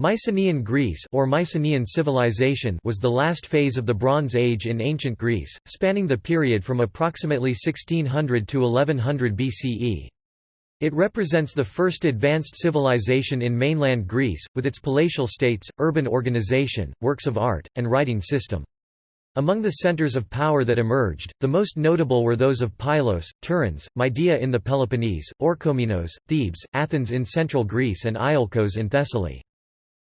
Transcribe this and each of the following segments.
Mycenaean Greece or Mycenaean civilization was the last phase of the Bronze Age in ancient Greece, spanning the period from approximately 1600 to 1100 BCE. It represents the first advanced civilization in mainland Greece, with its palatial states, urban organization, works of art, and writing system. Among the centers of power that emerged, the most notable were those of Pylos, Tiryns, Midea in the Peloponnese, Orchomenos, Thebes, Athens in central Greece and Iolcos in Thessaly.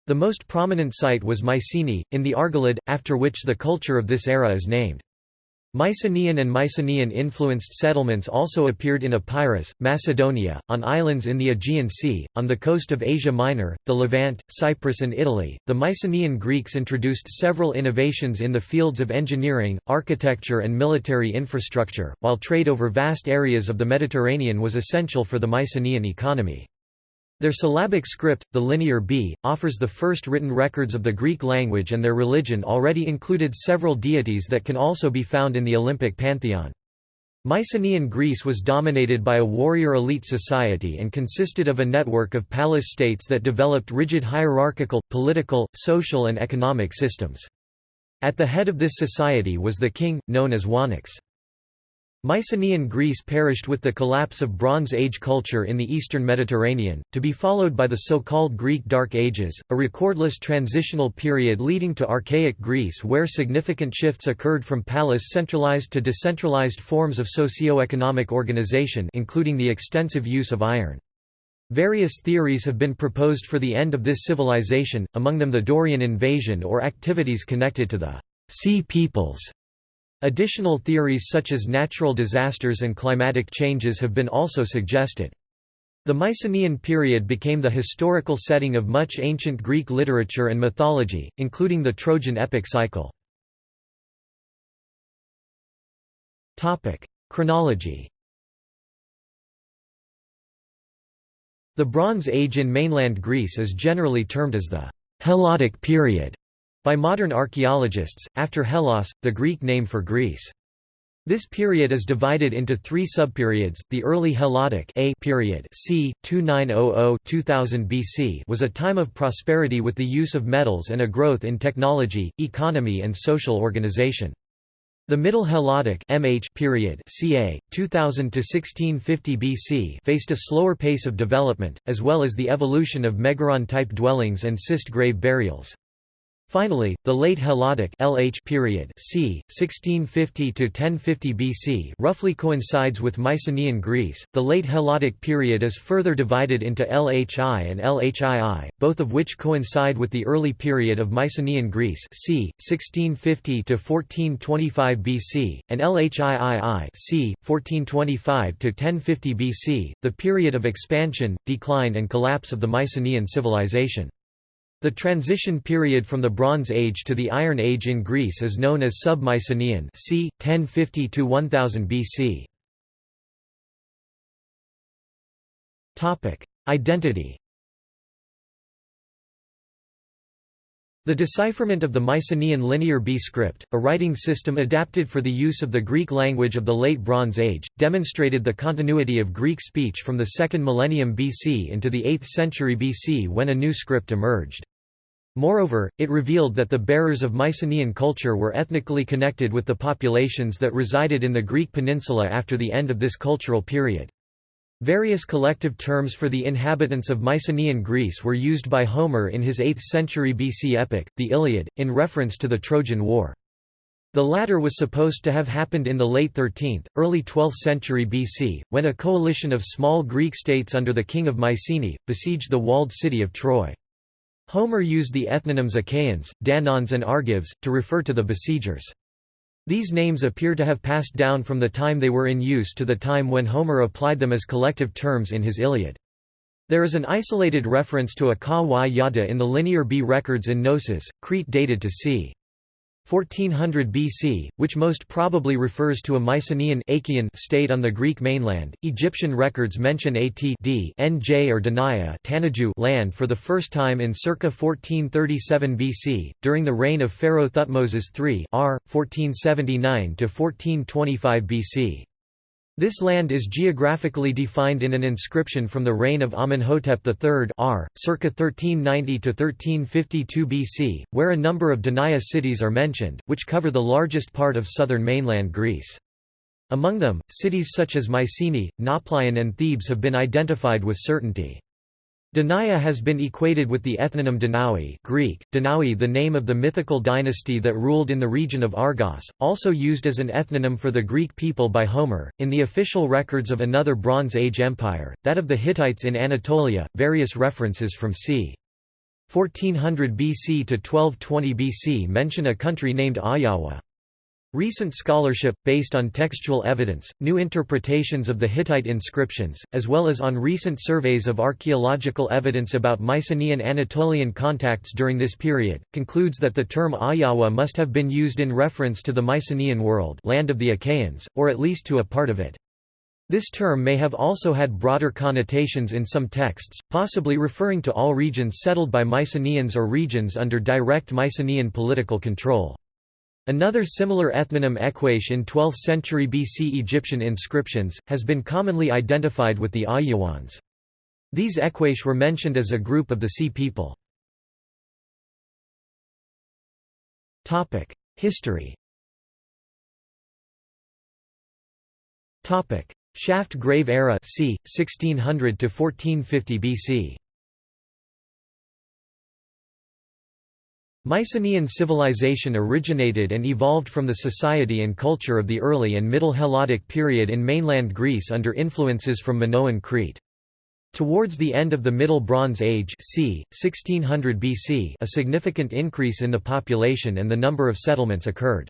The most prominent site was Mycenae, in the Argolid, after which the culture of this era is named. Mycenaean and Mycenaean-influenced settlements also appeared in Epirus, Macedonia, on islands in the Aegean Sea, on the coast of Asia Minor, the Levant, Cyprus and Italy. The Mycenaean Greeks introduced several innovations in the fields of engineering, architecture and military infrastructure, while trade over vast areas of the Mediterranean was essential for the Mycenaean economy. Their syllabic script, the Linear B, offers the first written records of the Greek language and their religion already included several deities that can also be found in the Olympic pantheon. Mycenaean Greece was dominated by a warrior elite society and consisted of a network of palace states that developed rigid hierarchical, political, social and economic systems. At the head of this society was the king, known as Wanax. Mycenaean Greece perished with the collapse of Bronze Age culture in the eastern Mediterranean, to be followed by the so-called Greek Dark Ages, a recordless transitional period leading to archaic Greece where significant shifts occurred from palace-centralized to decentralized forms of socio-economic organization including the extensive use of iron. Various theories have been proposed for the end of this civilization, among them the Dorian invasion or activities connected to the Sea Peoples Additional theories such as natural disasters and climatic changes have been also suggested. The Mycenaean period became the historical setting of much ancient Greek literature and mythology, including the Trojan epic cycle. Chronology The Bronze Age in mainland Greece is generally termed as the Helladic period, by modern archaeologists, after Hellas, the Greek name for Greece. This period is divided into three subperiods. The early Helladic A period, c. 2900-2000 BC, was a time of prosperity with the use of metals and a growth in technology, economy, and social organization. The Middle Helladic MH period ca. 2000 to 1650 BC faced a slower pace of development, as well as the evolution of megaron-type dwellings and cist grave burials. Finally, the late Helladic LH period c. 1650 to 1050 BC roughly coincides with Mycenaean Greece. The late Helladic period is further divided into LHI and LHII, both of which coincide with the early period of Mycenaean Greece c. 1650 to 1425 BC, and LHIII c. 1425 to 1050 BC, the period of expansion, decline and collapse of the Mycenaean civilization. The transition period from the Bronze Age to the Iron Age in Greece is known as Sub-Mycenaean c. 1050 to 1000 BC. Topic: Identity. The decipherment of the Mycenaean Linear B script, a writing system adapted for the use of the Greek language of the Late Bronze Age, demonstrated the continuity of Greek speech from the 2nd millennium BC into the 8th century BC when a new script emerged. Moreover, it revealed that the bearers of Mycenaean culture were ethnically connected with the populations that resided in the Greek peninsula after the end of this cultural period. Various collective terms for the inhabitants of Mycenaean Greece were used by Homer in his 8th century BC epic, the Iliad, in reference to the Trojan War. The latter was supposed to have happened in the late 13th, early 12th century BC, when a coalition of small Greek states under the king of Mycenae, besieged the walled city of Troy. Homer used the ethnonyms Achaeans, Danaans and Argives, to refer to the besiegers. These names appear to have passed down from the time they were in use to the time when Homer applied them as collective terms in his Iliad. There is an isolated reference to a Ka Yada in the Linear B records in Knossos, Crete dated to c. 1400 BC, which most probably refers to a Mycenaean state on the Greek mainland. Egyptian records mention At D Nj or Tanaju land for the first time in circa 1437 BC, during the reign of Pharaoh Thutmoses III R. 1479 to 1425 BC. This land is geographically defined in an inscription from the reign of Amenhotep III r. circa 1390–1352 BC, where a number of Danaya cities are mentioned, which cover the largest part of southern mainland Greece. Among them, cities such as Mycenae, Nauplion and Thebes have been identified with certainty. Danaya has been equated with the ethnonym Danaoi Greek, Danaoi the name of the mythical dynasty that ruled in the region of Argos, also used as an ethnonym for the Greek people by Homer. In the official records of another Bronze Age empire, that of the Hittites in Anatolia, various references from c. 1400 BC to 1220 BC mention a country named Ahhiyawa. Recent scholarship, based on textual evidence, new interpretations of the Hittite inscriptions, as well as on recent surveys of archaeological evidence about Mycenaean Anatolian contacts during this period, concludes that the term Ahhiyawa must have been used in reference to the Mycenaean world land of the Achaeans, or at least to a part of it. This term may have also had broader connotations in some texts, possibly referring to all regions settled by Mycenaeans or regions under direct Mycenaean political control. Another similar ethnonym Ekwesh in 12th century BC Egyptian inscriptions, has been commonly identified with the Ahhiyawans. These Ekwesh were mentioned as a group of the Sea people. History Shaft grave era c. 1600 to 1450 BC Mycenaean civilization originated and evolved from the society and culture of the early and Middle Helladic period in mainland Greece under influences from Minoan Crete. Towards the end of the Middle Bronze Age c. 1600 BC a significant increase in the population and the number of settlements occurred.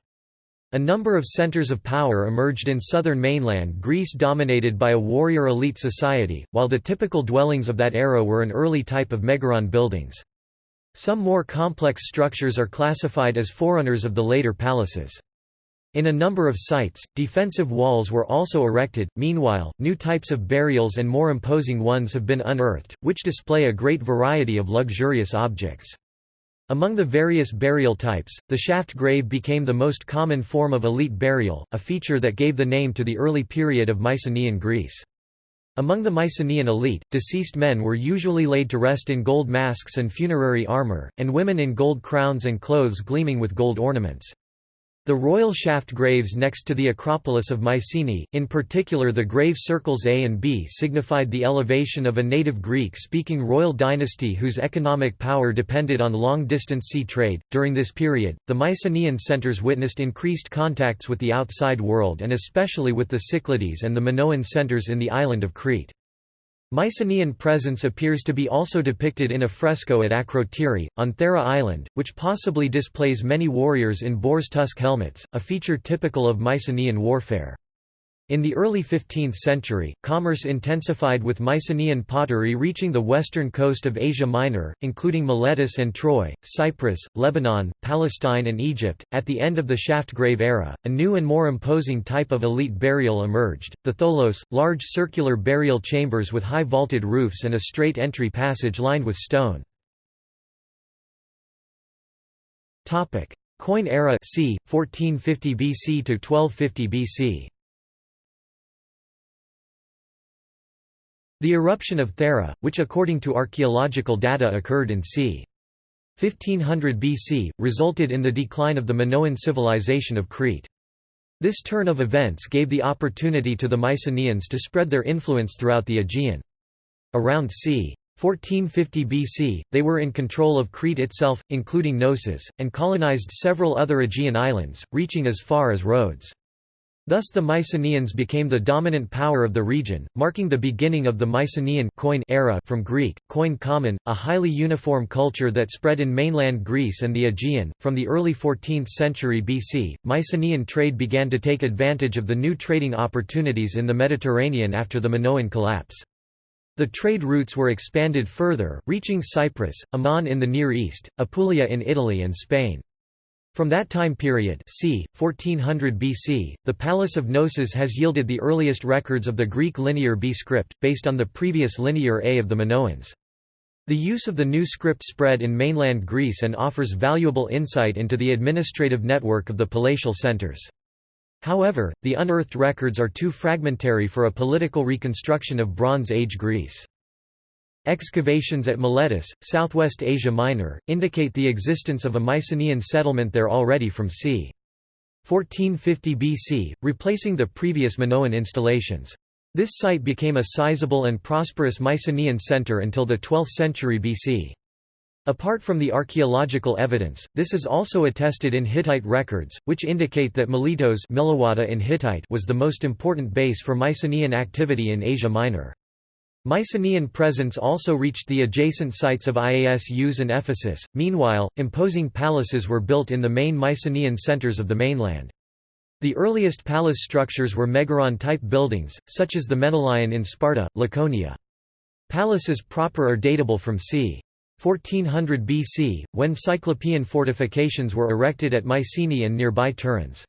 A number of centers of power emerged in southern mainland Greece dominated by a warrior elite society, while the typical dwellings of that era were an early type of megaron buildings. Some more complex structures are classified as forerunners of the later palaces. In a number of sites, defensive walls were also erected. Meanwhile, new types of burials and more imposing ones have been unearthed, which display a great variety of luxurious objects. Among the various burial types, the shaft grave became the most common form of elite burial, a feature that gave the name to the early period of Mycenaean Greece. Among the Mycenaean elite, deceased men were usually laid to rest in gold masks and funerary armor, and women in gold crowns and clothes gleaming with gold ornaments. The royal shaft graves next to the Acropolis of Mycenae, in particular the grave circles A and B signified the elevation of a native Greek-speaking royal dynasty whose economic power depended on long-distance sea trade. During this period, the Mycenaean centers witnessed increased contacts with the outside world and especially with the Cyclades and the Minoan centers in the island of Crete. Mycenaean presence appears to be also depicted in a fresco at Akrotiri, on Thera Island, which possibly displays many warriors in boar's tusk helmets, a feature typical of Mycenaean warfare. In the early 15th century, commerce intensified with Mycenaean pottery reaching the western coast of Asia Minor, including Miletus and Troy, Cyprus, Lebanon, Palestine, and Egypt. At the end of the shaft grave era, a new and more imposing type of elite burial emerged the tholos, large circular burial chambers with high vaulted roofs and a straight entry passage lined with stone. Koine era c. 1450 BC to 1250 BC. The eruption of Thera, which according to archaeological data occurred in c. 1500 BC, resulted in the decline of the Minoan civilization of Crete. This turn of events gave the opportunity to the Mycenaeans to spread their influence throughout the Aegean. Around c. 1450 BC, they were in control of Crete itself, including Knossos, and colonized several other Aegean islands, reaching as far as Rhodes. Thus the Mycenaeans became the dominant power of the region, marking the beginning of the Mycenaean Koine era from Greek, koine common, a highly uniform culture that spread in mainland Greece and the Aegean. From the early 14th century BC, Mycenaean trade began to take advantage of the new trading opportunities in the Mediterranean after the Minoan collapse. The trade routes were expanded further, reaching Cyprus, Amman in the Near East, Apulia in Italy and Spain. From that time period c. 1400 BC, the Palace of Knossos has yielded the earliest records of the Greek linear B script, based on the previous linear A of the Minoans. The use of the new script spread in mainland Greece and offers valuable insight into the administrative network of the palatial centers. However, the unearthed records are too fragmentary for a political reconstruction of Bronze Age Greece. Excavations at Miletus, southwest Asia Minor, indicate the existence of a Mycenaean settlement there already from c. 1450 BC, replacing the previous Minoan installations. This site became a sizable and prosperous Mycenaean center until the 12th century BC. Apart from the archaeological evidence, this is also attested in Hittite records, which indicate that Miletos in Hittite was the most important base for Mycenaean activity in Asia Minor. Mycenaean presence also reached the adjacent sites of Iasus and Ephesus. Meanwhile, imposing palaces were built in the main Mycenaean centers of the mainland. The earliest palace structures were megaron-type buildings, such as the Menelaion in Sparta, Laconia. Palaces proper are datable from c. 1400 BC, when Cyclopean fortifications were erected at Mycenae and nearby Tiryns.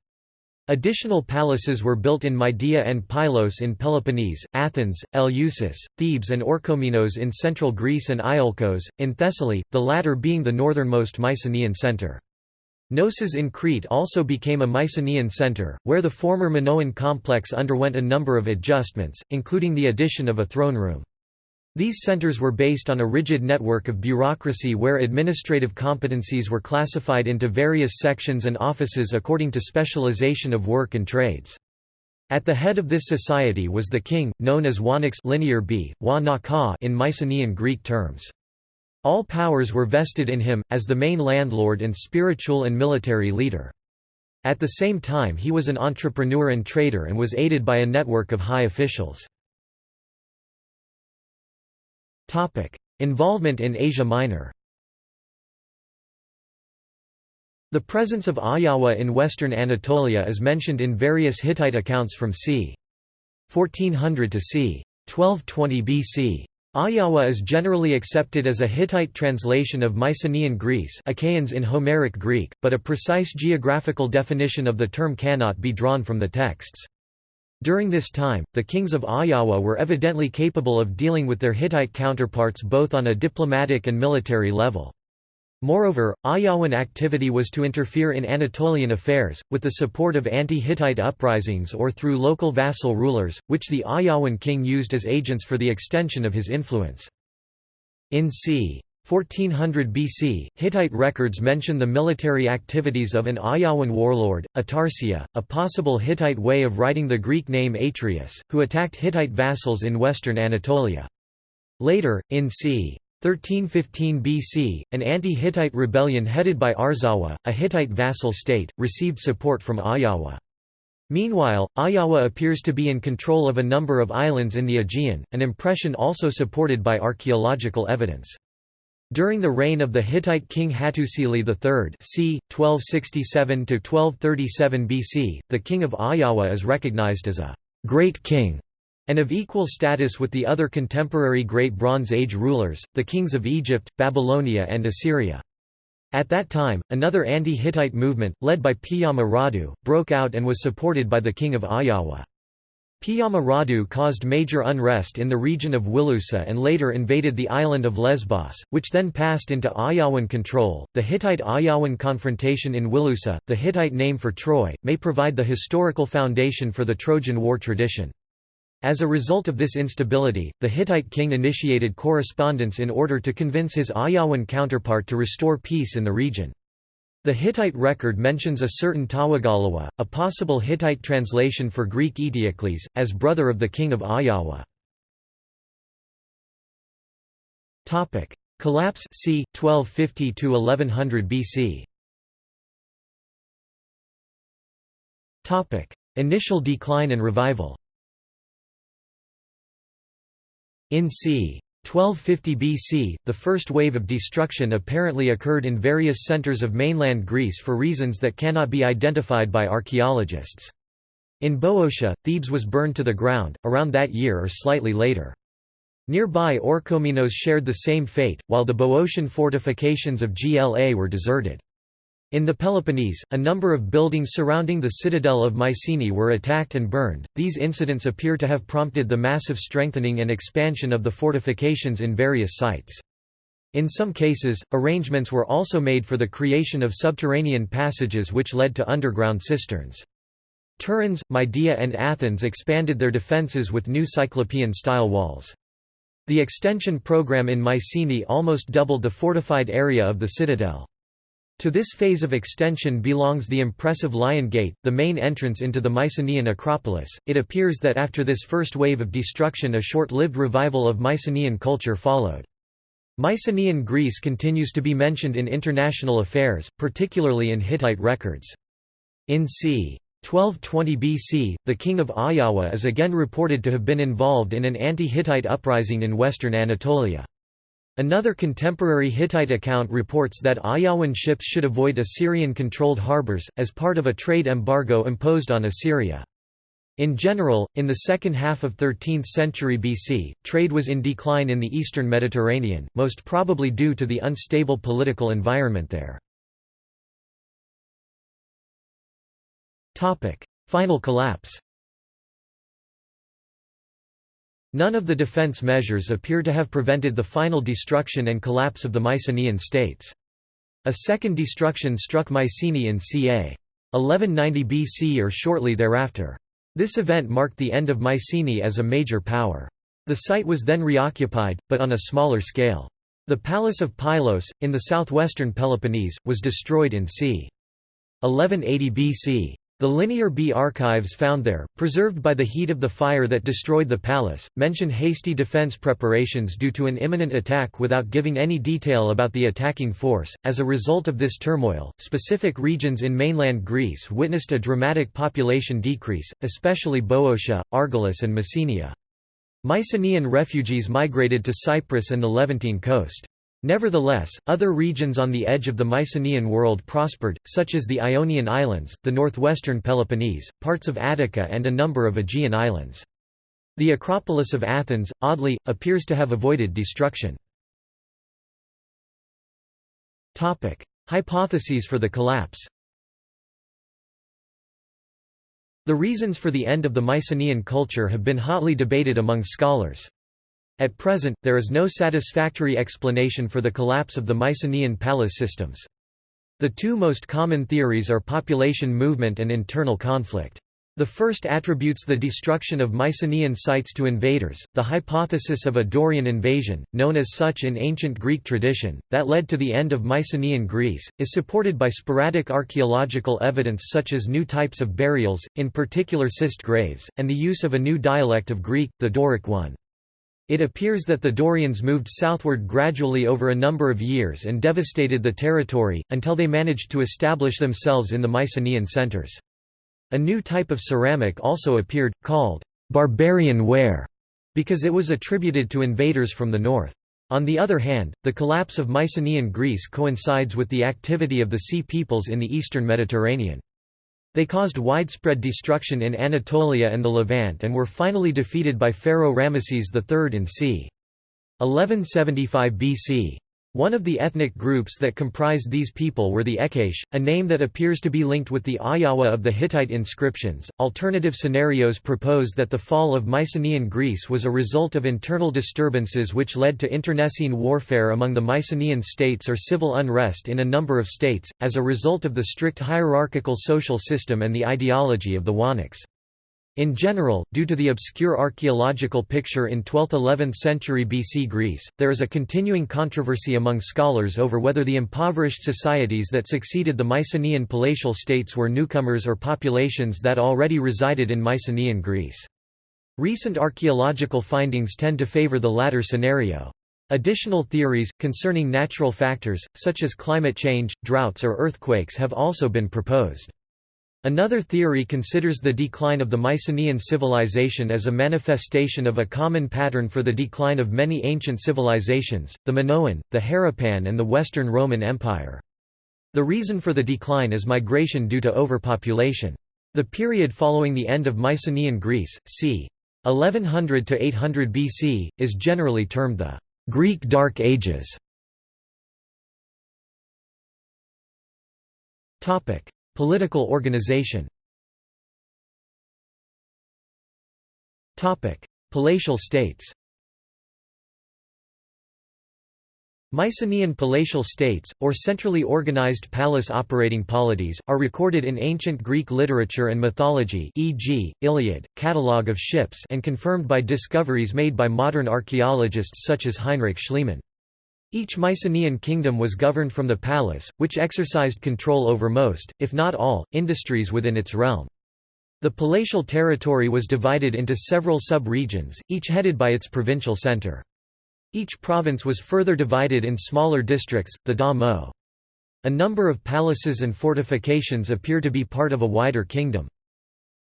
Additional palaces were built in Midea and Pylos in Peloponnese, Athens, Eleusis, Thebes and Orchomenos in central Greece and Iolcos, in Thessaly, the latter being the northernmost Mycenaean centre. Knossos in Crete also became a Mycenaean centre, where the former Minoan complex underwent a number of adjustments, including the addition of a throne room. These centers were based on a rigid network of bureaucracy where administrative competencies were classified into various sections and offices according to specialization of work and trades. At the head of this society was the king, known as Wanax linear b, wa in Mycenaean Greek terms. All powers were vested in him, as the main landlord and spiritual and military leader. At the same time he was an entrepreneur and trader and was aided by a network of high officials. Involvement in Asia Minor The presence of Ahhiyawa in western Anatolia is mentioned in various Hittite accounts from c. 1400 to c. 1220 BC. Ahhiyawa is generally accepted as a Hittite translation of Mycenaean Greece Achaeans in Homeric Greek, but a precise geographical definition of the term cannot be drawn from the texts. During this time, the kings of Ahhiyawa were evidently capable of dealing with their Hittite counterparts both on a diplomatic and military level. Moreover, Ahhiyawan activity was to interfere in Anatolian affairs, with the support of anti-Hittite uprisings or through local vassal rulers, which the Ahhiyawan king used as agents for the extension of his influence. In c. 1400 BC, Hittite records mention the military activities of an Ahhiyawan warlord, Atarsia, a possible Hittite way of writing the Greek name Atreus, who attacked Hittite vassals in western Anatolia. Later, in c. 1315 BC, an anti-Hittite rebellion headed by Arzawa, a Hittite vassal state, received support from Ahhiyawa. Meanwhile, Ahhiyawa appears to be in control of a number of islands in the Aegean, an impression also supported by archaeological evidence. During the reign of the Hittite king Hattusili III c. 1267–1237 BC, the king of Ahhiyawa is recognized as a «great king» and of equal status with the other contemporary Great Bronze Age rulers, the kings of Egypt, Babylonia and Assyria. At that time, another anti-Hittite movement, led by Piyamaradu, broke out and was supported by the king of Ahhiyawa. Piyamaradu caused major unrest in the region of Wilusa and later invaded the island of Lesbos, which then passed into Ahhiyawan control. The Hittite Ahhiyawan confrontation in Wilusa, the Hittite name for Troy, may provide the historical foundation for the Trojan War tradition. As a result of this instability, the Hittite king initiated correspondence in order to convince his Ahhiyawan counterpart to restore peace in the region. The Hittite record mentions a certain Tawagalawa, a possible Hittite translation for Greek Eteocles, as brother of the king of Ahhiyawa. Collapse c. 1250–1100 BC Initial decline and revival In c. 1250 BC, the first wave of destruction apparently occurred in various centers of mainland Greece for reasons that cannot be identified by archaeologists. In Boeotia, Thebes was burned to the ground, around that year or slightly later. Nearby Orchomenos shared the same fate, while the Boeotian fortifications of Gla were deserted. In the Peloponnese, a number of buildings surrounding the citadel of Mycenae were attacked and burned. These incidents appear to have prompted the massive strengthening and expansion of the fortifications in various sites. In some cases, arrangements were also made for the creation of subterranean passages which led to underground cisterns. Tiryns, Midea and Athens expanded their defences with new Cyclopean-style walls. The extension program in Mycenae almost doubled the fortified area of the citadel. To this phase of extension belongs the impressive Lion Gate, the main entrance into the Mycenaean Acropolis. It appears that after this first wave of destruction, a short lived revival of Mycenaean culture followed. Mycenaean Greece continues to be mentioned in international affairs, particularly in Hittite records. In c. 1220 BC, the king of Ahhiyawa is again reported to have been involved in an anti-Hittite uprising in western Anatolia. Another contemporary Hittite account reports that Ahhiyawan ships should avoid Assyrian-controlled harbors, as part of a trade embargo imposed on Assyria. In general, in the second half of 13th century BC, trade was in decline in the eastern Mediterranean, most probably due to the unstable political environment there. Final collapse None of the defense measures appear to have prevented the final destruction and collapse of the Mycenaean states. A second destruction struck Mycenae in ca. 1190 BC or shortly thereafter. This event marked the end of Mycenae as a major power. The site was then reoccupied, but on a smaller scale. The palace of Pylos, in the southwestern Peloponnese, was destroyed in c. 1180 BC. The Linear B archives found there, preserved by the heat of the fire that destroyed the palace, mention hasty defense preparations due to an imminent attack without giving any detail about the attacking force. As a result of this turmoil, specific regions in mainland Greece witnessed a dramatic population decrease, especially Boeotia, Argolis, and Messenia. Mycenaean refugees migrated to Cyprus and the Levantine coast. Nevertheless, other regions on the edge of the Mycenaean world prospered, such as the Ionian Islands, the northwestern Peloponnese, parts of Attica and a number of Aegean islands. The Acropolis of Athens, oddly, appears to have avoided destruction. Hypotheses for the collapse The reasons for the end of the Mycenaean culture have been hotly debated among scholars. At present, there is no satisfactory explanation for the collapse of the Mycenaean palace systems. The two most common theories are population movement and internal conflict. The first attributes the destruction of Mycenaean sites to invaders, the hypothesis of a Dorian invasion, known as such in ancient Greek tradition, that led to the end of Mycenaean Greece, is supported by sporadic archaeological evidence such as new types of burials, in particular cist graves, and the use of a new dialect of Greek, the Doric one. It appears that the Dorians moved southward gradually over a number of years and devastated the territory, until they managed to establish themselves in the Mycenaean centers. A new type of ceramic also appeared, called barbarian ware, because it was attributed to invaders from the north. On the other hand, the collapse of Mycenaean Greece coincides with the activity of the Sea Peoples in the eastern Mediterranean. They caused widespread destruction in Anatolia and the Levant and were finally defeated by Pharaoh Ramesses III in c. 1175 BC. One of the ethnic groups that comprised these people were the Ekwesh, a name that appears to be linked with the Ahhiyawa of the Hittite inscriptions. Alternative scenarios propose that the fall of Mycenaean Greece was a result of internal disturbances which led to internecine warfare among the Mycenaean states or civil unrest in a number of states, as a result of the strict hierarchical social system and the ideology of the Wanax. In general, due to the obscure archaeological picture in 12th–11th century BC Greece, there is a continuing controversy among scholars over whether the impoverished societies that succeeded the Mycenaean palatial states were newcomers or populations that already resided in Mycenaean Greece. Recent archaeological findings tend to favor the latter scenario. Additional theories, concerning natural factors, such as climate change, droughts or earthquakes have also been proposed. Another theory considers the decline of the Mycenaean civilization as a manifestation of a common pattern for the decline of many ancient civilizations, the Minoan, the Harappan and the Western Roman Empire. The reason for the decline is migration due to overpopulation. The period following the end of Mycenaean Greece, c. 1100 to 800 BC, is generally termed the Greek Dark Ages. Topic: Political organization Palatial states Mycenaean palatial states, or centrally organized palace operating polities, are recorded in ancient Greek literature and mythology e.g., Iliad, Catalogue of Ships and confirmed by discoveries made by modern archaeologists such as Heinrich Schliemann. Each Mycenaean kingdom was governed from the palace, which exercised control over most, if not all, industries within its realm. The palatial territory was divided into several sub-regions, each headed by its provincial center. Each province was further divided in smaller districts, the da mo. A number of palaces and fortifications appear to be part of a wider kingdom.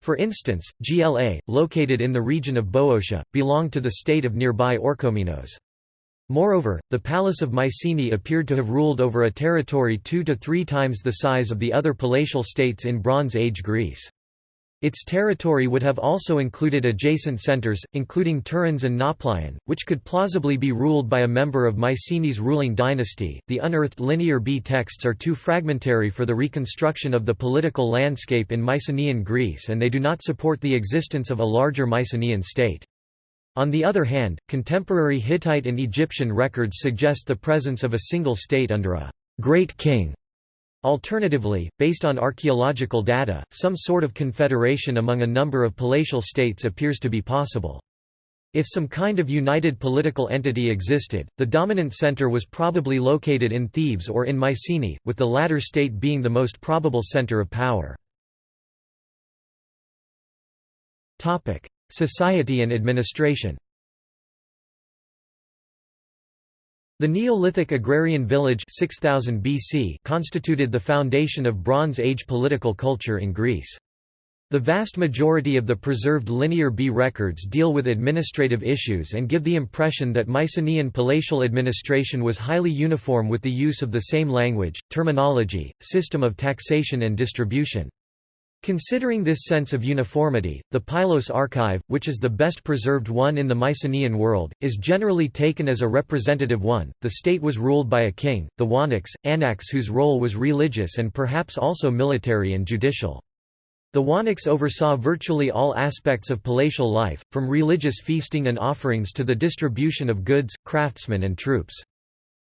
For instance, Gla, located in the region of Boeotia, belonged to the state of nearby Orchomenos. Moreover, the Palace of Mycenae appeared to have ruled over a territory two to three times the size of the other palatial states in Bronze Age Greece. Its territory would have also included adjacent centers, including Tiryns and Nauplion, which could plausibly be ruled by a member of Mycenae's ruling dynasty. The unearthed Linear B texts are too fragmentary for the reconstruction of the political landscape in Mycenaean Greece and they do not support the existence of a larger Mycenaean state. On the other hand, contemporary Hittite and Egyptian records suggest the presence of a single state under a great king Alternatively, based on archaeological data, some sort of confederation among a number of palatial states appears to be possible. If some kind of united political entity existed, the dominant center was probably located in Thebes or in Mycenae, with the latter state being the most probable center of power. Society and administration The Neolithic agrarian village 6000 BC constituted the foundation of Bronze Age political culture in Greece. The vast majority of the preserved Linear B records deal with administrative issues and give the impression that Mycenaean palatial administration was highly uniform with the use of the same language, terminology, system of taxation and distribution. Considering this sense of uniformity, the Pylos archive, which is the best preserved one in the Mycenaean world, is generally taken as a representative one. The state was ruled by a king, the Wanax, Anax, whose role was religious and perhaps also military and judicial. The Wanax oversaw virtually all aspects of palatial life, from religious feasting and offerings to the distribution of goods, craftsmen, and troops.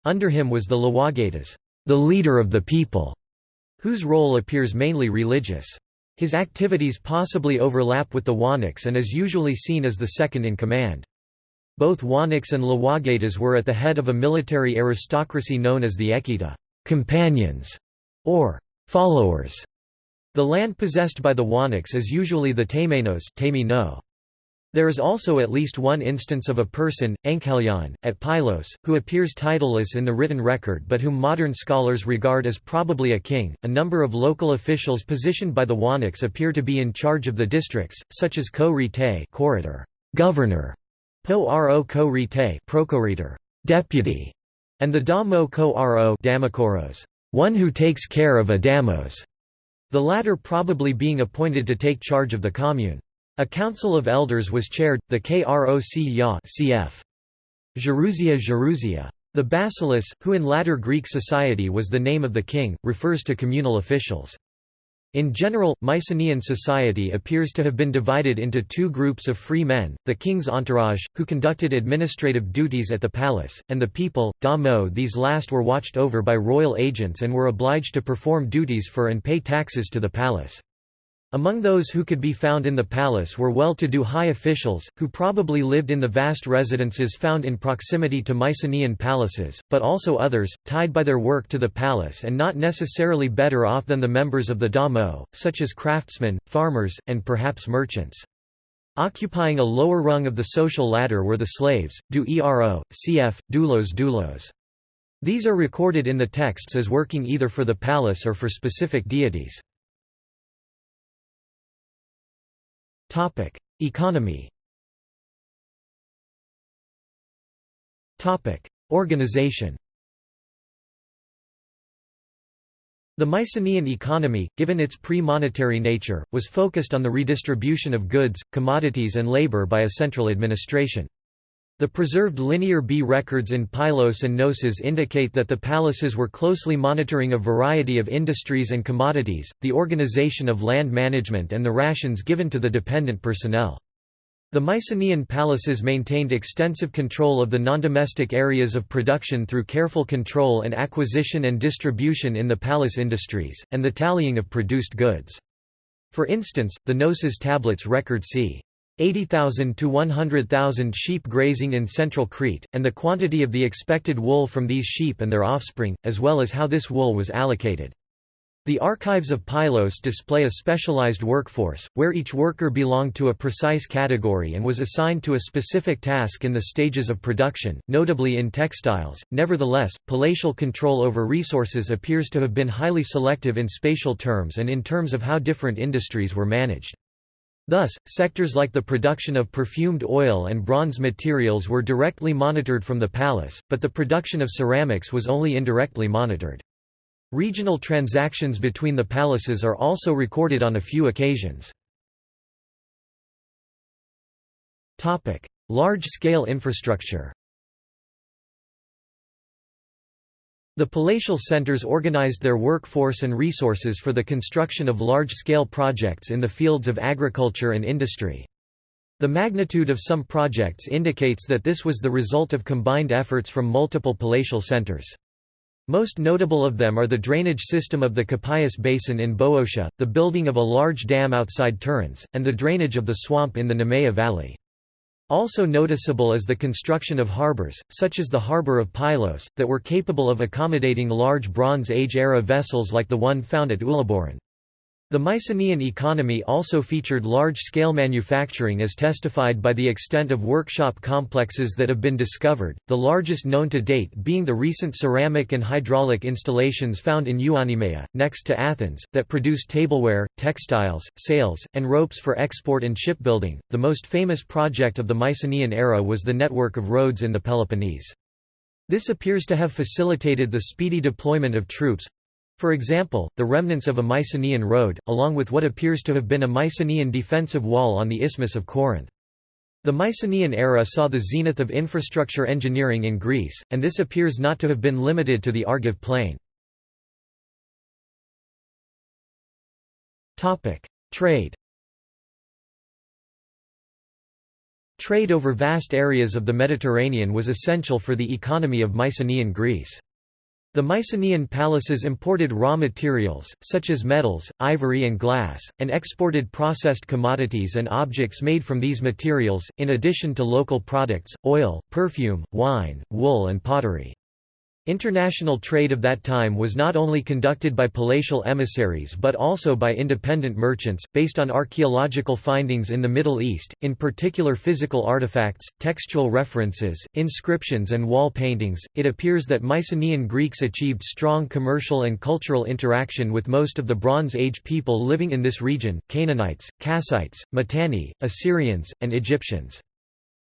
Under him was the Lawagetas, the leader of the people, whose role appears mainly religious. His activities possibly overlap with the Wanax and is usually seen as the second in command. Both Wanax and Lawagetas were at the head of a military aristocracy known as the Ekita companions", or followers. The land possessed by the Wanax is usually the Temenos there is also at least one instance of a person, Enchelion, at Pylos, who appears titleless in the written record but whom modern scholars regard as probably a king. A number of local officials positioned by the Wanax appear to be in charge of the districts, such as ko rite corridor, governor, po ro rite procurator, deputy, and the damo ko ro damokoros, one who takes care of a damos, the latter probably being appointed to take charge of the commune. A council of elders was chaired, the Kroc ya cf. Gerousia. The basileus, who in latter Greek society was the name of the king, refers to communal officials. In general, Mycenaean society appears to have been divided into two groups of free men, the king's entourage, who conducted administrative duties at the palace, and the people, da these last were watched over by royal agents and were obliged to perform duties for and pay taxes to the palace. Among those who could be found in the palace were well-to-do high officials, who probably lived in the vast residences found in proximity to Mycenaean palaces, but also others, tied by their work to the palace and not necessarily better off than the members of the damo, such as craftsmen, farmers, and perhaps merchants. Occupying a lower rung of the social ladder were the slaves, du ero, cf. doulos doulos. These are recorded in the texts as working either for the palace or for specific deities. Topic: Economy. Topic: Organization. The Mycenaean economy, given its pre-monetary nature, was focused on the redistribution of goods, commodities and labor by a central administration. The preserved Linear B records in Pylos and Knossos indicate that the palaces were closely monitoring a variety of industries and commodities, the organization of land management and the rations given to the dependent personnel. The Mycenaean palaces maintained extensive control of the non-domestic areas of production through careful control and acquisition and distribution in the palace industries, and the tallying of produced goods. For instance, the Knossos tablets record c. 80,000 to 100,000 sheep grazing in central Crete, and the quantity of the expected wool from these sheep and their offspring, as well as how this wool was allocated. The archives of Pylos display a specialized workforce, where each worker belonged to a precise category and was assigned to a specific task in the stages of production, notably in textiles. Nevertheless, palatial control over resources appears to have been highly selective in spatial terms and in terms of how different industries were managed. Thus, sectors like the production of perfumed oil and bronze materials were directly monitored from the palace, but the production of ceramics was only indirectly monitored. Regional transactions between the palaces are also recorded on a few occasions. Large-scale infrastructure The palatial centers organized their workforce and resources for the construction of large-scale projects in the fields of agriculture and industry. The magnitude of some projects indicates that this was the result of combined efforts from multiple palatial centers. Most notable of them are the drainage system of the Kopais Basin in Boeotia, the building of a large dam outside Tiryns, and the drainage of the swamp in the Nemea Valley. Also noticeable is the construction of harbors, such as the harbor of Pylos, that were capable of accommodating large Bronze Age-era vessels like the one found at Uluburun. The Mycenaean economy also featured large-scale manufacturing as testified by the extent of workshop complexes that have been discovered, the largest known to date being the recent ceramic and hydraulic installations found in Euonymeia, next to Athens, that produced tableware, textiles, sails, and ropes for export and shipbuilding. The most famous project of the Mycenaean era was the network of roads in the Peloponnese. This appears to have facilitated the speedy deployment of troops, for example, the remnants of a Mycenaean road, along with what appears to have been a Mycenaean defensive wall on the Isthmus of Corinth. The Mycenaean era saw the zenith of infrastructure engineering in Greece, and this appears not to have been limited to the Argive plain. Trade Trade over vast areas of the Mediterranean was essential for the economy of Mycenaean Greece. The Mycenaean palaces imported raw materials, such as metals, ivory and glass, and exported processed commodities and objects made from these materials, in addition to local products, oil, perfume, wine, wool and pottery. International trade of that time was not only conducted by palatial emissaries but also by independent merchants, based on archaeological findings in the Middle East, in particular physical artifacts, textual references, inscriptions and wall paintings. It appears that Mycenaean Greeks achieved strong commercial and cultural interaction with most of the Bronze Age people living in this region, Canaanites, Kassites, Mitanni, Assyrians, and Egyptians.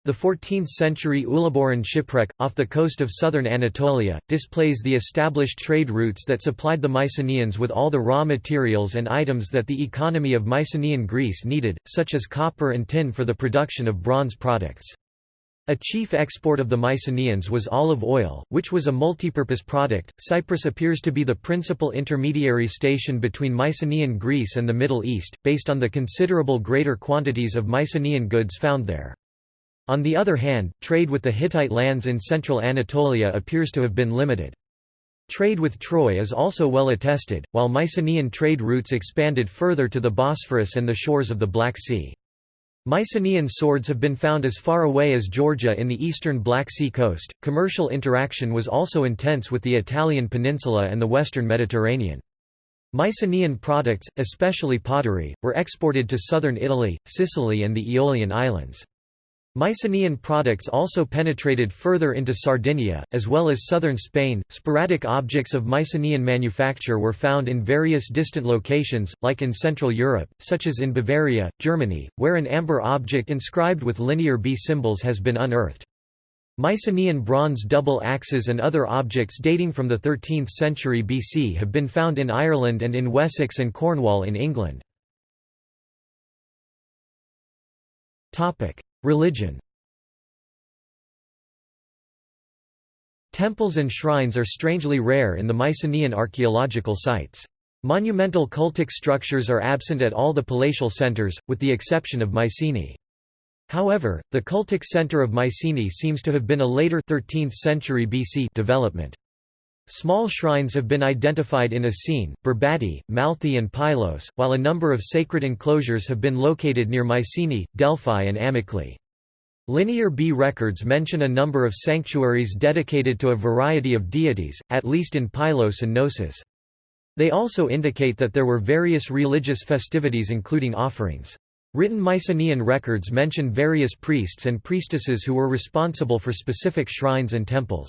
The 14th-century Uluburun shipwreck, off the coast of southern Anatolia, displays the established trade routes that supplied the Mycenaeans with all the raw materials and items that the economy of Mycenaean Greece needed, such as copper and tin for the production of bronze products. A chief export of the Mycenaeans was olive oil, which was a multipurpose product. Cyprus appears to be the principal intermediary station between Mycenaean Greece and the Middle East, based on the considerable greater quantities of Mycenaean goods found there. On the other hand, trade with the Hittite lands in central Anatolia appears to have been limited. Trade with Troy is also well attested, while Mycenaean trade routes expanded further to the Bosphorus and the shores of the Black Sea. Mycenaean swords have been found as far away as Georgia in the eastern Black Sea coast. Commercial interaction was also intense with the Italian peninsula and the western Mediterranean. Mycenaean products, especially pottery, were exported to southern Italy, Sicily, and the Aeolian Islands. Mycenaean products also penetrated further into Sardinia, as well as southern Spain. Sporadic objects of Mycenaean manufacture were found in various distant locations, like in Central Europe, such as in Bavaria, Germany, where an amber object inscribed with linear B symbols has been unearthed. Mycenaean bronze double axes and other objects dating from the 13th century BC have been found in Ireland and in Wessex and Cornwall in England. Religion Temples and shrines are strangely rare in the Mycenaean archaeological sites. Monumental cultic structures are absent at all the palatial centers, with the exception of Mycenae. However, the cultic center of Mycenae seems to have been a later 13th century BC development. Small shrines have been identified in Asine, Berbati, Malthi and Pylos, while a number of sacred enclosures have been located near Mycenae, Delphi and Amyclae. Linear B records mention a number of sanctuaries dedicated to a variety of deities, at least in Pylos and Knossos. They also indicate that there were various religious festivities including offerings. Written Mycenaean records mention various priests and priestesses who were responsible for specific shrines and temples.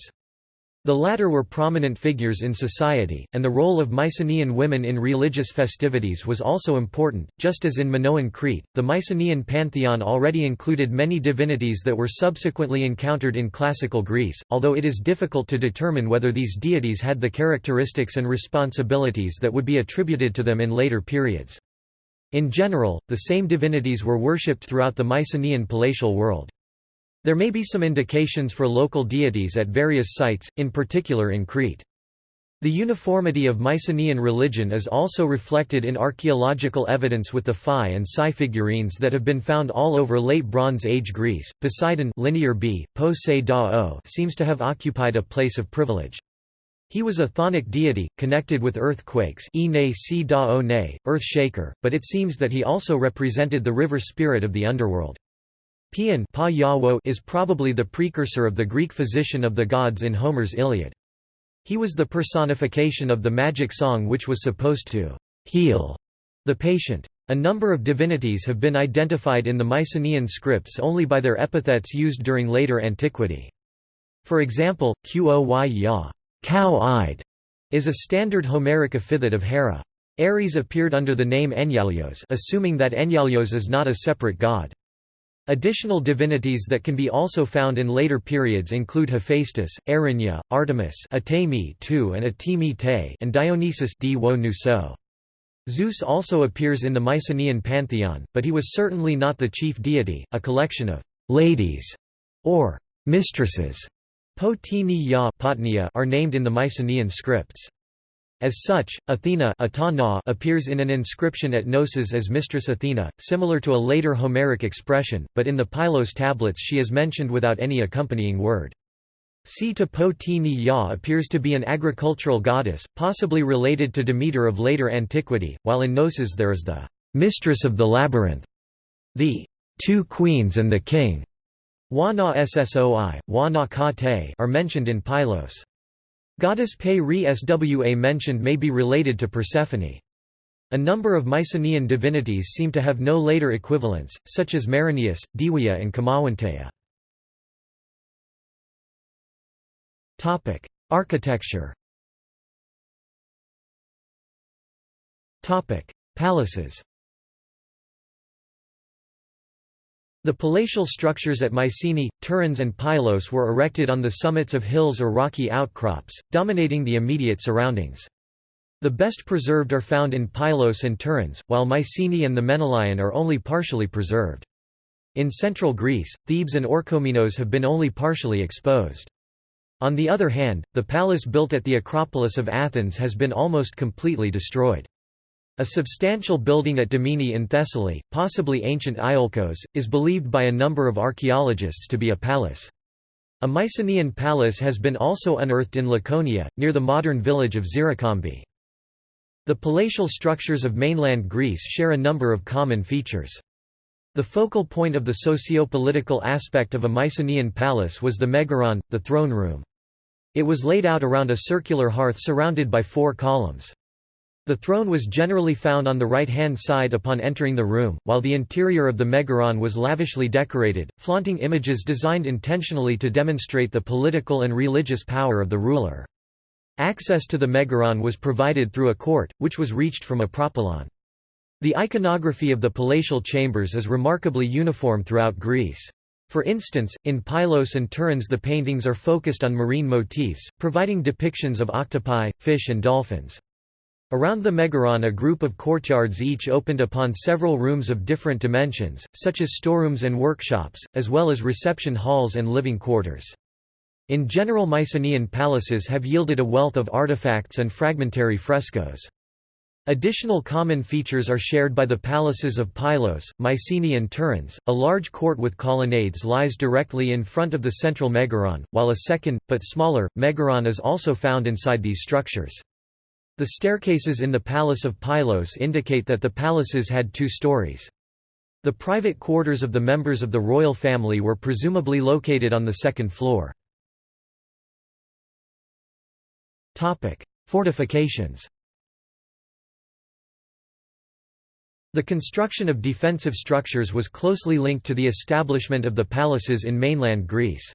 The latter were prominent figures in society, and the role of Mycenaean women in religious festivities was also important. Just as in Minoan Crete, the Mycenaean pantheon already included many divinities that were subsequently encountered in classical Greece, although it is difficult to determine whether these deities had the characteristics and responsibilities that would be attributed to them in later periods. In general, the same divinities were worshipped throughout the Mycenaean palatial world. There may be some indications for local deities at various sites, in particular in Crete. The uniformity of Mycenaean religion is also reflected in archaeological evidence with the Phi and Psi figurines that have been found all over Late Bronze Age Greece. Poseidon linear B, po seems to have occupied a place of privilege. He was a chthonic deity, connected with earthquakes earth shaker, but it seems that he also represented the river spirit of the underworld. Paeon is probably the precursor of the Greek physician of the gods in Homer's Iliad. He was the personification of the magic song which was supposed to heal the patient. A number of divinities have been identified in the Mycenaean scripts only by their epithets used during later antiquity. For example, Qoy ya cow-eyed", is a standard Homeric epithet of Hera. Ares appeared under the name Enyalios assuming that Enyalios is not a separate god. Additional divinities that can be also found in later periods include Hephaestus, Erinya, Artemis and Te and Dionysus Zeus also appears in the Mycenaean pantheon, but he was certainly not the chief deity. A collection of ladies or mistresses are named in the Mycenaean scripts. As such, Athena appears in an inscription at Knossos as Mistress Athena, similar to a later Homeric expression, but in the Pylos tablets she is mentioned without any accompanying word. Sita Po Ya appears to be an agricultural goddess, possibly related to Demeter of later antiquity, while in Knossos there is the mistress of the labyrinth, the two queens and the king. Wana Ssoi, Wana Ka Te are mentioned in Pylos. Goddess Pe Re Swa mentioned may be related to Persephone. A number of Mycenaean divinities seem to have no later equivalents, such as Maroneus, Diwia and Kamawanteya. Architecture Palaces The palatial structures at Mycenae, Tiryns and Pylos were erected on the summits of hills or rocky outcrops, dominating the immediate surroundings. The best preserved are found in Pylos and Tiryns, while Mycenae and the Menelaion are only partially preserved. In central Greece, Thebes and Orchomenos have been only partially exposed. On the other hand, the palace built at the Acropolis of Athens has been almost completely destroyed. A substantial building at Dimini in Thessaly, possibly ancient Iolcos, is believed by a number of archaeologists to be a palace. A Mycenaean palace has been also unearthed in Laconia, near the modern village of Xirokambi. The palatial structures of mainland Greece share a number of common features. The focal point of the socio-political aspect of a Mycenaean palace was the megaron, the throne room. It was laid out around a circular hearth surrounded by four columns. The throne was generally found on the right-hand side upon entering the room, while the interior of the megaron was lavishly decorated, flaunting images designed intentionally to demonstrate the political and religious power of the ruler. Access to the megaron was provided through a court, which was reached from a propylon. The iconography of the palatial chambers is remarkably uniform throughout Greece. For instance, in Pylos and Tiryns the paintings are focused on marine motifs, providing depictions of octopi, fish and dolphins. Around the Megaron a group of courtyards each opened upon several rooms of different dimensions, such as storerooms and workshops, as well as reception halls and living quarters. In general Mycenaean palaces have yielded a wealth of artifacts and fragmentary frescoes. Additional common features are shared by the palaces of Pylos, Mycenae and Tiryns. A large court with colonnades lies directly in front of the central megaron, while a second, but smaller, megaron is also found inside these structures. The staircases in the Palace of Pylos indicate that the palaces had two stories. The private quarters of the members of the royal family were presumably located on the second floor. Fortifications The construction of defensive structures was closely linked to the establishment of the palaces in mainland Greece.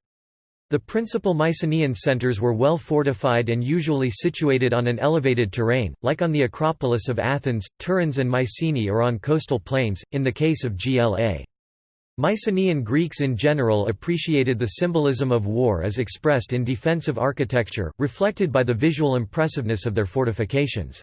The principal Mycenaean centers were well fortified and usually situated on an elevated terrain, like on the Acropolis of Athens, Tiryns and Mycenae or on coastal plains, in the case of Gla. Mycenaean Greeks in general appreciated the symbolism of war as expressed in defensive architecture, reflected by the visual impressiveness of their fortifications.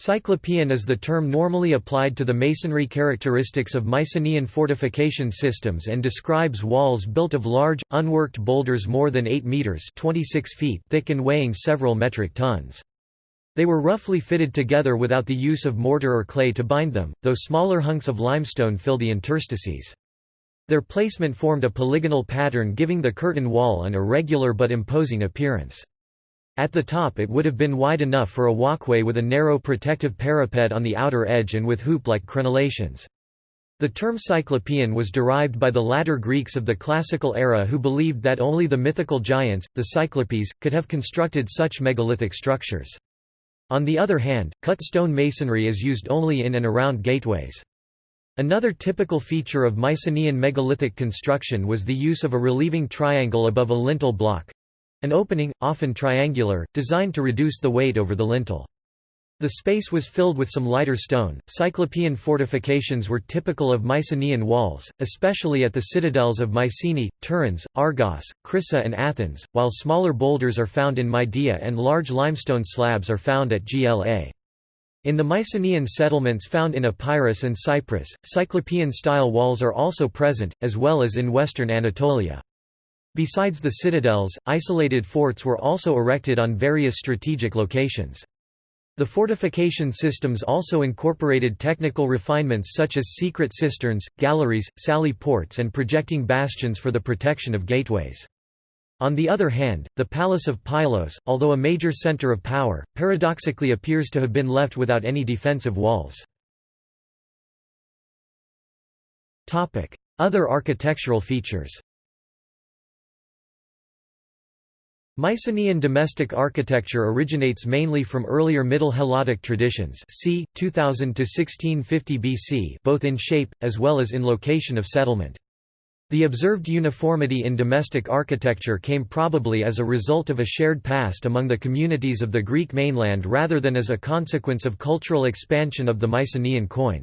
Cyclopean is the term normally applied to the masonry characteristics of Mycenaean fortification systems and describes walls built of large, unworked boulders more than 8 metres 26 feet thick and weighing several metric tons. They were roughly fitted together without the use of mortar or clay to bind them, though smaller hunks of limestone fill the interstices. Their placement formed a polygonal pattern giving the curtain wall an irregular but imposing appearance. At the top it would have been wide enough for a walkway with a narrow protective parapet on the outer edge and with hoop-like crenellations. The term Cyclopean was derived by the latter Greeks of the classical era who believed that only the mythical giants, the Cyclopes, could have constructed such megalithic structures. On the other hand, cut stone masonry is used only in and around gateways. Another typical feature of Mycenaean megalithic construction was the use of a relieving triangle above a lintel block, an opening, often triangular, designed to reduce the weight over the lintel. The space was filled with some lighter stone. Cyclopean fortifications were typical of Mycenaean walls, especially at the citadels of Mycenae, Tiryns, Argos, Crissa, and Athens, while smaller boulders are found in Midea and large limestone slabs are found at Gla. In the Mycenaean settlements found in Epirus and Cyprus, Cyclopean style walls are also present, as well as in western Anatolia. Besides the citadels, isolated forts were also erected on various strategic locations. The fortification systems also incorporated technical refinements such as secret cisterns, galleries, sally ports and projecting bastions for the protection of gateways. On the other hand, the Palace of Pylos, although a major center of power, paradoxically appears to have been left without any defensive walls. Other architectural features Mycenaean domestic architecture originates mainly from earlier Middle Helladic traditions c. 2000 to 1650 BC both in shape, as well as in location of settlement. The observed uniformity in domestic architecture came probably as a result of a shared past among the communities of the Greek mainland rather than as a consequence of cultural expansion of the Mycenaean koine.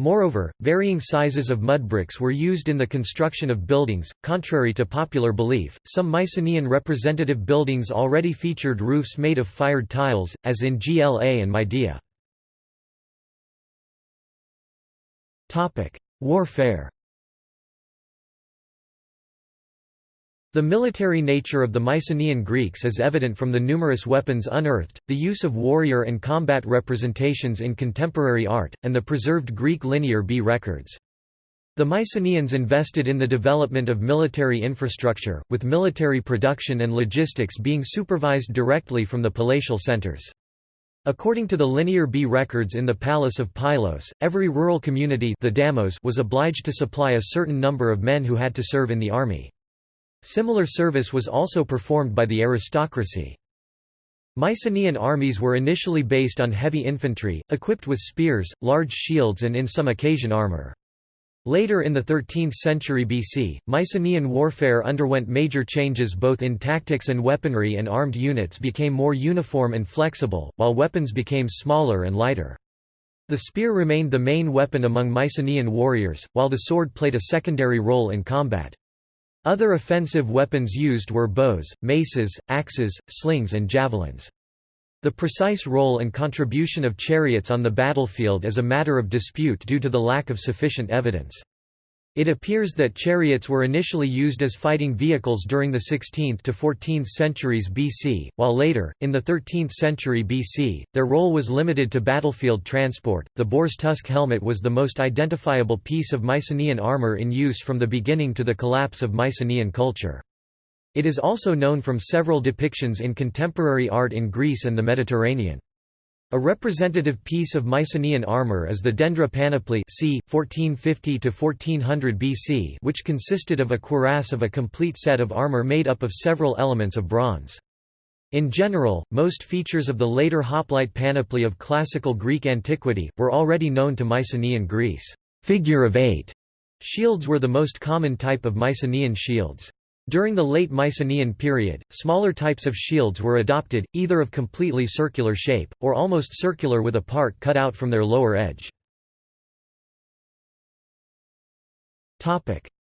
Moreover, varying sizes of mud bricks were used in the construction of buildings. Contrary to popular belief, some Mycenaean representative buildings already featured roofs made of fired tiles, as in Gla and Midea. Warfare The military nature of the Mycenaean Greeks is evident from the numerous weapons unearthed, the use of warrior and combat representations in contemporary art, and the preserved Greek Linear B records. The Mycenaeans invested in the development of military infrastructure, with military production and logistics being supervised directly from the palatial centers. According to the Linear B records in the Palace of Pylos, every rural community the Damos was obliged to supply a certain number of men who had to serve in the army. Similar service was also performed by the aristocracy. Mycenaean armies were initially based on heavy infantry, equipped with spears, large shields and in some occasion armor. Later in the 13th century BC, Mycenaean warfare underwent major changes both in tactics and weaponry and armed units became more uniform and flexible, while weapons became smaller and lighter. The spear remained the main weapon among Mycenaean warriors, while the sword played a secondary role in combat. Other offensive weapons used were bows, maces, axes, slings and javelins. The precise role and contribution of chariots on the battlefield is a matter of dispute due to the lack of sufficient evidence. It appears that chariots were initially used as fighting vehicles during the 16th to 14th centuries BC, while later, in the 13th century BC, their role was limited to battlefield transport. The boar's tusk helmet was the most identifiable piece of Mycenaean armor in use from the beginning to the collapse of Mycenaean culture. It is also known from several depictions in contemporary art in Greece and the Mediterranean. A representative piece of Mycenaean armour is the Dendra panoply c. 1450–1400 BC which consisted of a cuirass of a complete set of armour made up of several elements of bronze. In general, most features of the later hoplite panoply of classical Greek antiquity, were already known to Mycenaean Greece. Figure of eight shields were the most common type of Mycenaean shields. During the late Mycenaean period, smaller types of shields were adopted, either of completely circular shape, or almost circular with a part cut out from their lower edge.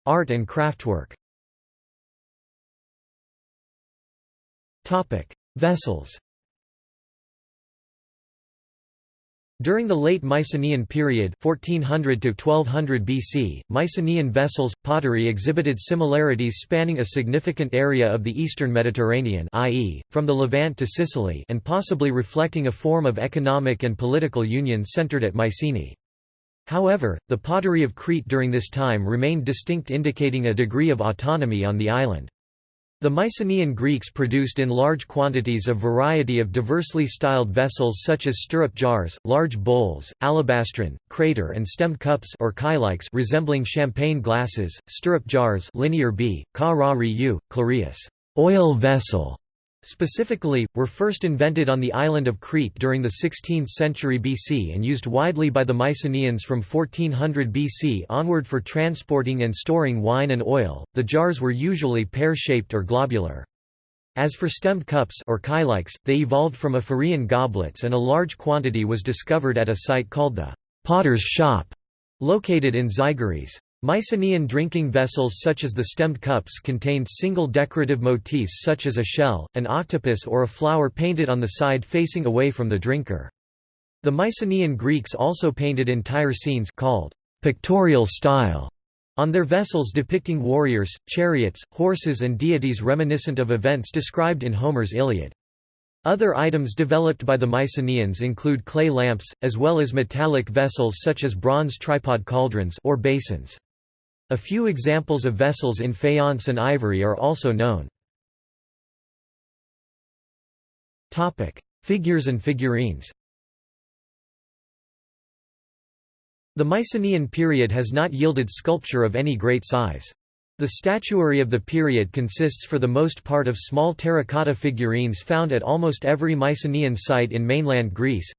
Art and craftwork Vessels During the late Mycenaean period 1400 to 1200 BC, Mycenaean vessels pottery exhibited similarities spanning a significant area of the eastern Mediterranean, i.e., from the Levant to Sicily, and possibly reflecting a form of economic and political union centered at Mycenae. However, the pottery of Crete during this time remained distinct indicating a degree of autonomy on the island. The Mycenaean Greeks produced in large quantities a variety of diversely styled vessels such as stirrup jars, large bowls, alabastrine, crater and stemmed cups or kylix resembling champagne glasses, stirrup jars linear b, ka ra oil vessel, specifically, were first invented on the island of Crete during the 16th century BC and used widely by the Mycenaeans from 1400 BC onward for transporting and storing wine and oil. The jars were usually pear-shaped or globular. As for stemmed cups or kylix, they evolved from Ephyraean goblets and a large quantity was discovered at a site called the potter's shop, located in Zygouries. Mycenaean drinking vessels such as the stemmed cups contained single decorative motifs such as a shell, an octopus or a flower painted on the side facing away from the drinker. The Mycenaean Greeks also painted entire scenes called pictorial style on their vessels depicting warriors, chariots, horses and deities reminiscent of events described in Homer's Iliad. Other items developed by the Mycenaeans include clay lamps, as well as metallic vessels such as bronze tripod cauldrons or basins. A few examples of vessels in faience and ivory are also known. Figures and figurines The Mycenaean period has not yielded sculpture of any great size. The statuary of the period consists for the most part of small terracotta figurines found at almost every Mycenaean site in mainland Greece,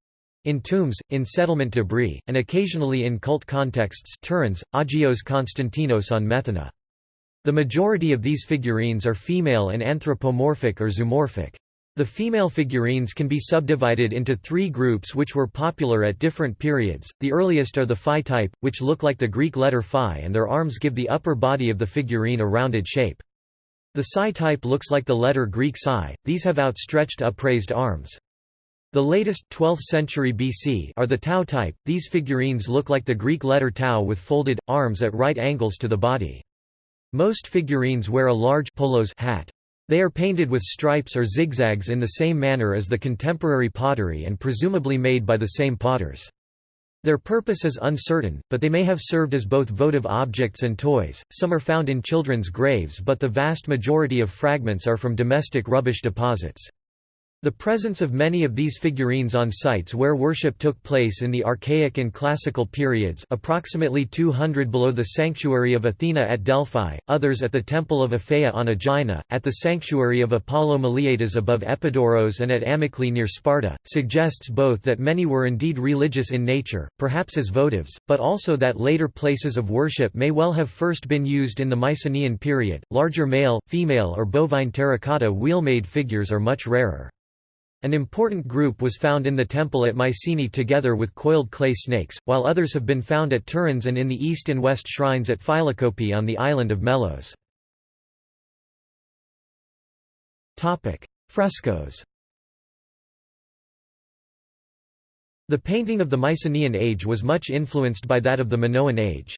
in tombs, in settlement debris, and occasionally in cult contexts Tiryns, Agios Konstantinos on Methana. The majority of these figurines are female and anthropomorphic or zoomorphic. The female figurines can be subdivided into three groups which were popular at different periods. The earliest are the phi type, which look like the Greek letter phi and their arms give the upper body of the figurine a rounded shape. The psi type looks like the letter Greek psi, these have outstretched upraised arms. The latest 12th century BC are the tau type. These figurines look like the Greek letter tau with folded arms at right angles to the body. Most figurines wear a large polos hat. They are painted with stripes or zigzags in the same manner as the contemporary pottery and presumably made by the same potters. Their purpose is uncertain, but they may have served as both votive objects and toys. Some are found in children's graves, but the vast majority of fragments are from domestic rubbish deposits. The presence of many of these figurines on sites where worship took place in the Archaic and Classical periods approximately 200 below the sanctuary of Athena at Delphi, others at the Temple of Aphaea on Aegina, at the sanctuary of Apollo Maleatas above Epidaurus and at Amyclae near Sparta, suggests both that many were indeed religious in nature, perhaps as votives, but also that later places of worship may well have first been used in the Mycenaean period. Larger male, female or bovine terracotta wheel-made figures are much rarer. An important group was found in the temple at Mycenae together with coiled clay snakes, while others have been found at Tiryns and in the east and west shrines at Phylakopi on the island of Melos. Frescoes The painting of the Mycenaean age was much influenced by that of the Minoan age.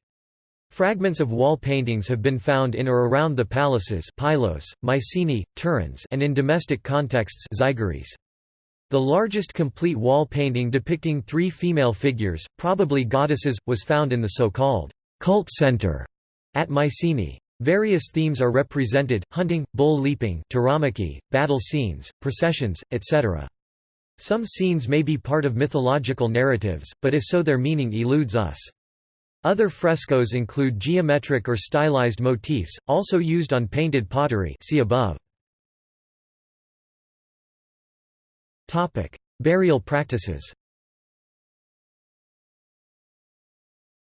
Fragments of wall paintings have been found in or around the palaces Pylos, Mycenae, Tiryns and in domestic contexts Zygouries. The largest complete wall painting depicting three female figures, probably goddesses, was found in the so-called cult center at Mycenae. Various themes are represented, hunting, bull leaping battle scenes, processions, etc. Some scenes may be part of mythological narratives, but if so their meaning eludes us. Other frescoes include geometric or stylized motifs, also used on painted pottery see above. Burial practices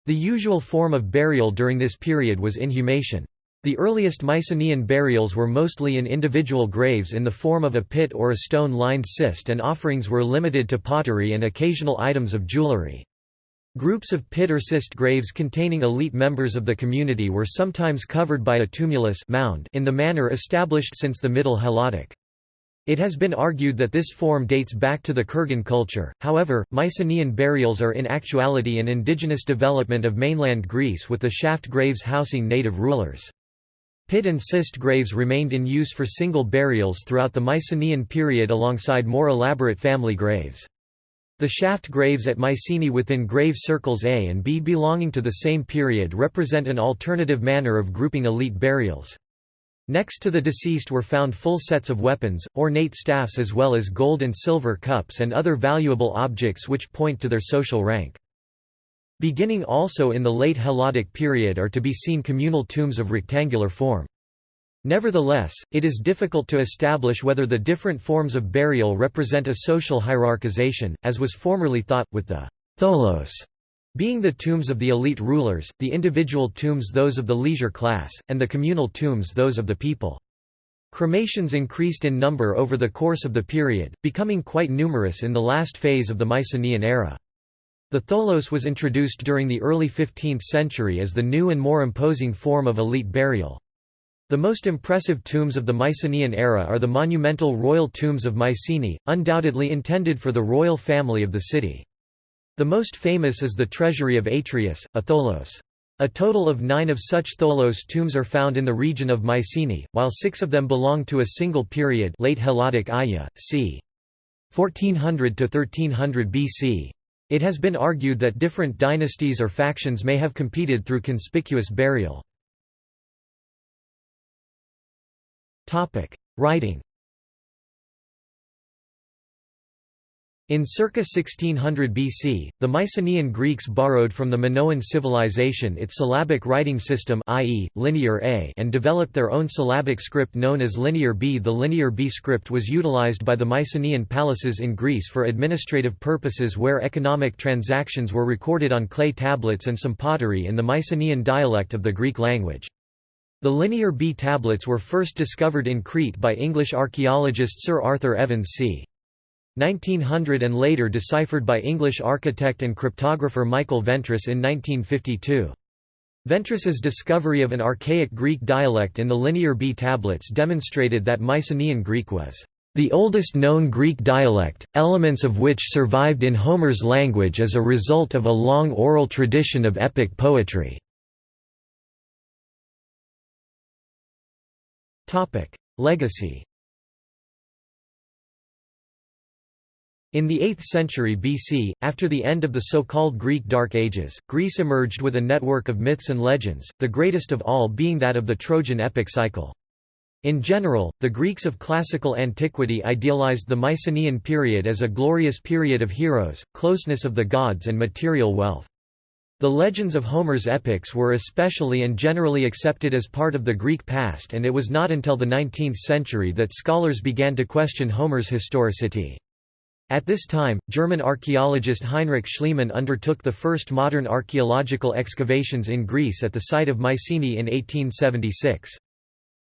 The usual form of burial during this period was inhumation. The earliest Mycenaean burials were mostly in individual graves in the form of a pit or a stone-lined cist and offerings were limited to pottery and occasional items of jewelry. Groups of pit or cist graves containing elite members of the community were sometimes covered by a tumulus mound in the manner established since the Middle Helladic. It has been argued that this form dates back to the Kurgan culture, however, Mycenaean burials are in actuality an indigenous development of mainland Greece with the shaft graves housing native rulers. Pit and cist graves remained in use for single burials throughout the Mycenaean period alongside more elaborate family graves. The shaft graves at Mycenae within grave circles A and B belonging to the same period represent an alternative manner of grouping elite burials. Next to the deceased were found full sets of weapons, ornate staffs as well as gold and silver cups and other valuable objects which point to their social rank. Beginning also in the late Helladic period are to be seen communal tombs of rectangular form. Nevertheless, it is difficult to establish whether the different forms of burial represent a social hierarchization, as was formerly thought, with the tholos being the tombs of the elite rulers, the individual tombs those of the leisure class, and the communal tombs those of the people. Cremations increased in number over the course of the period, becoming quite numerous in the last phase of the Mycenaean era. The tholos was introduced during the early 15th century as the new and more imposing form of elite burial. The most impressive tombs of the Mycenaean era are the monumental royal tombs of Mycenae, undoubtedly intended for the royal family of the city. The most famous is the treasury of Atreus, a tholos. A total of nine of such tholos tombs are found in the region of Mycenae, while six of them belong to a single period late Helladic Aya, c. 1400 to 1300 BC. It has been argued that different dynasties or factions may have competed through conspicuous burial. Writing In circa 1600 BC, the Mycenaean Greeks borrowed from the Minoan civilization its syllabic writing system i.e., Linear A and developed their own syllabic script known as Linear B. The Linear B script was utilized by the Mycenaean palaces in Greece for administrative purposes where economic transactions were recorded on clay tablets and some pottery in the Mycenaean dialect of the Greek language. The Linear B tablets were first discovered in Crete by English archaeologist Sir Arthur Evans c. 1900 and later deciphered by English architect and cryptographer Michael Ventris in 1952. Ventris's discovery of an archaic Greek dialect in the Linear B tablets demonstrated that Mycenaean Greek was the oldest known Greek dialect, elements of which survived in Homer's language as a result of a long oral tradition of epic poetry. Legacy In the 8th century BC, after the end of the so-called Greek Dark Ages, Greece emerged with a network of myths and legends, the greatest of all being that of the Trojan epic cycle. In general, the Greeks of classical antiquity idealized the Mycenaean period as a glorious period of heroes, closeness of the gods and material wealth. The legends of Homer's epics were especially and generally accepted as part of the Greek past and it was not until the 19th century that scholars began to question Homer's historicity. At this time, German archaeologist Heinrich Schliemann undertook the first modern archaeological excavations in Greece at the site of Mycenae in 1876.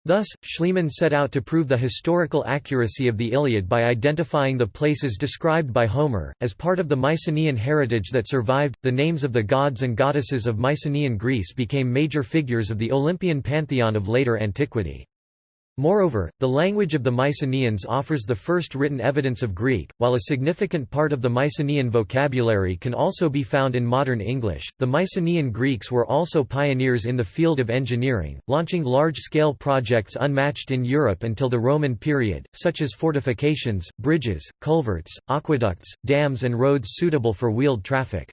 Thus, Schliemann set out to prove the historical accuracy of the Iliad by identifying the places described by Homer. As part of the Mycenaean heritage that survived, the names of the gods and goddesses of Mycenaean Greece became major figures of the Olympian pantheon of later antiquity. Moreover, the language of the Mycenaeans offers the first written evidence of Greek, while a significant part of the Mycenaean vocabulary can also be found in modern English. The Mycenaean Greeks were also pioneers in the field of engineering, launching large scale projects unmatched in Europe until the Roman period, such as fortifications, bridges, culverts, aqueducts, dams, and roads suitable for wheeled traffic.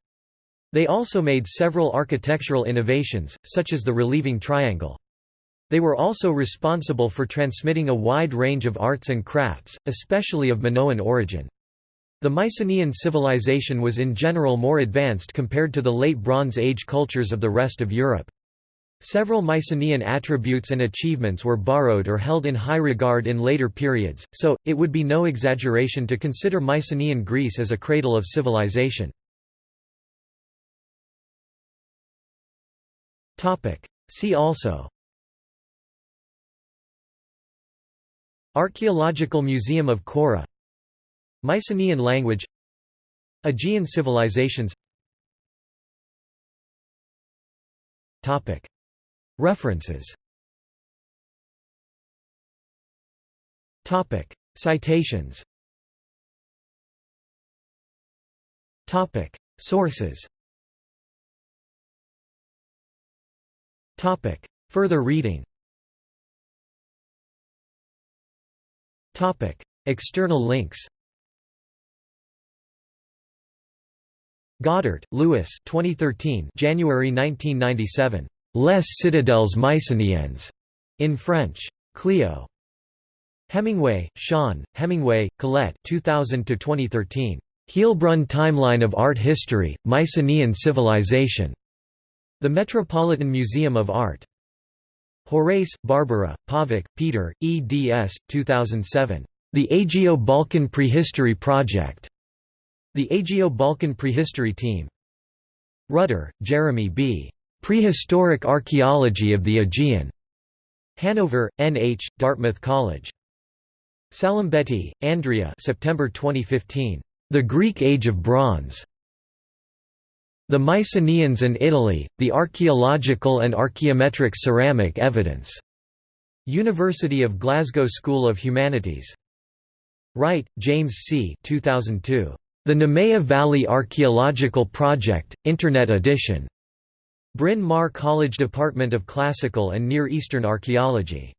They also made several architectural innovations, such as the relieving triangle. They were also responsible for transmitting a wide range of arts and crafts, especially of Minoan origin. The Mycenaean civilization was in general more advanced compared to the Late Bronze Age cultures of the rest of Europe. Several Mycenaean attributes and achievements were borrowed or held in high regard in later periods, so, it would be no exaggeration to consider Mycenaean Greece as a cradle of civilization. See also Archaeological Museum of Chora Mycenaean language. Aegean civilizations. References. Citations. Sources. Further reading Topic: External links. Godart, Lewis. 2013 January 1997. Les Citadelles Mycenaennes. In French. Clio. Hemingway, Sean, Hemingway, Colette 2000 to 2013. Heilbrunn Timeline of Art History, Mycenaean Civilization. The Metropolitan Museum of Art. Horejs, Barbara, Pavúk, Peter, eds. 2007. The Aegeo-Balkan Prehistory Project. The Aegeo-Balkan Prehistory Team. Rutter, Jeremy B. Prehistoric Archaeology of the Aegean. Hanover, N.H., Dartmouth College. Salimbetti, Andrea September 2015. The Greek Age of Bronze. The Mycenaeans and Italy, the Archaeological and Archaeometric Ceramic Evidence. University of Glasgow School of Humanities. Wright, James C. 2002. The Nemea Valley Archaeological Project, Internet edition. Bryn Mawr College Department of Classical and Near Eastern Archaeology.